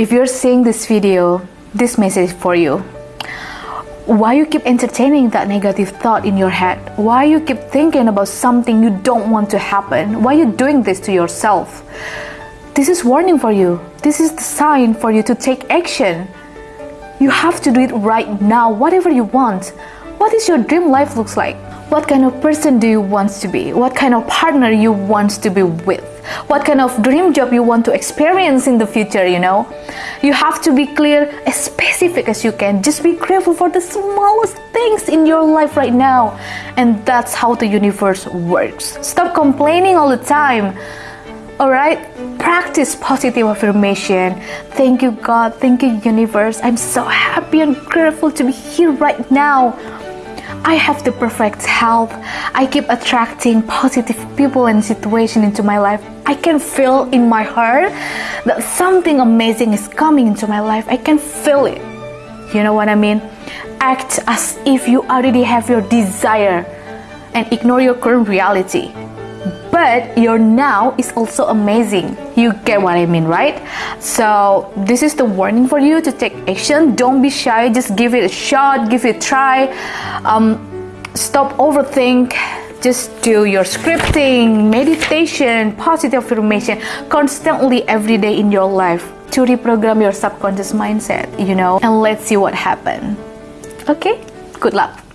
if you're seeing this video, this message for you. Why you keep entertaining that negative thought in your head? Why you keep thinking about something you don't want to happen? Why you doing this to yourself? This is warning for you. This is the sign for you to take action. You have to do it right now, whatever you want. What is your dream life looks like? What kind of person do you want to be? What kind of partner you want to be with? What kind of dream job you want to experience in the future, you know? You have to be clear, as specific as you can. Just be grateful for the smallest things in your life right now. And that's how the universe works. Stop complaining all the time. Alright? Practice positive affirmation. Thank you, God. Thank you, universe. I'm so happy and grateful to be here right now. I have the perfect health. I keep attracting positive people and situations into my life. I can feel in my heart that something amazing is coming into my life. I can feel it. You know what I mean? Act as if you already have your desire and ignore your current reality. But your now is also amazing. You get what I mean, right? So this is the warning for you to take action. Don't be shy. Just give it a shot. Give it a try. Um, stop overthink just do your scripting, meditation, positive affirmation constantly every day in your life to reprogram your subconscious mindset, you know, and let's see what happens. Okay, good luck.